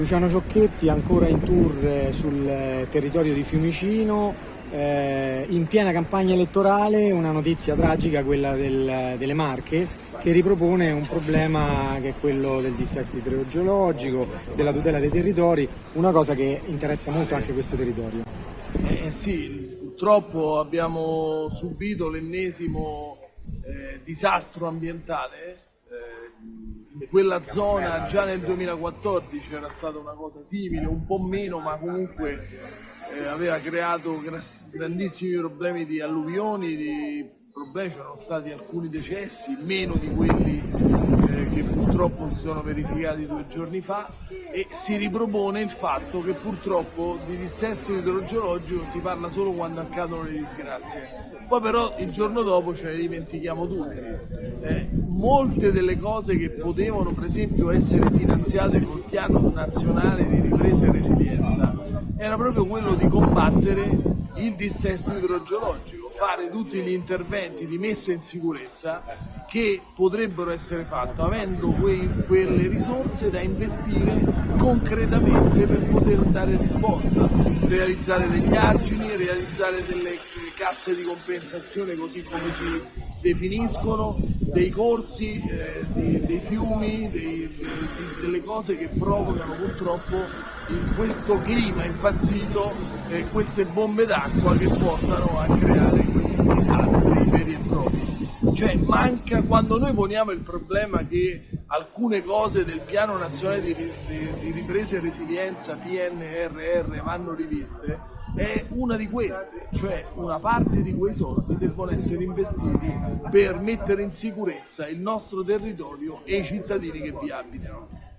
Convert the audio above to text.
Luciano Ciocchetti ancora in tour eh, sul eh, territorio di Fiumicino, eh, in piena campagna elettorale una notizia tragica, quella del, delle Marche, che ripropone un problema che è quello del dissesto idrogeologico, della tutela dei territori, una cosa che interessa molto anche questo territorio. Eh sì, purtroppo abbiamo subito l'ennesimo eh, disastro ambientale quella zona già nel 2014 era stata una cosa simile, un po' meno, ma comunque eh, aveva creato grandissimi problemi di alluvioni, di problemi, c'erano stati alcuni decessi, meno di quelli eh, che purtroppo si sono verificati due giorni fa e si ripropone il fatto che purtroppo di dissesto idrogeologico si parla solo quando accadono le disgrazie. Poi però il giorno dopo ce ne dimentichiamo tutti. Eh, molte delle cose che potevano per esempio essere finanziate col piano nazionale di ripresa e resilienza era proprio quello di combattere il dissesto idrogeologico, fare tutti gli interventi di messa in sicurezza che potrebbero essere fatti avendo quei, quelle risorse da investire concretamente per poter dare risposta, realizzare degli argini, realizzare delle casse di compensazione così come si definiscono, dei corsi, eh, di, dei fiumi, dei, di, delle cose che provocano purtroppo in questo clima impazzito eh, queste bombe d'acqua che portano a Cioè manca, quando noi poniamo il problema che alcune cose del piano nazionale di, di, di ripresa e resilienza PNRR vanno riviste, è una di queste, cioè una parte di quei soldi devono essere investiti per mettere in sicurezza il nostro territorio e i cittadini che vi abitano.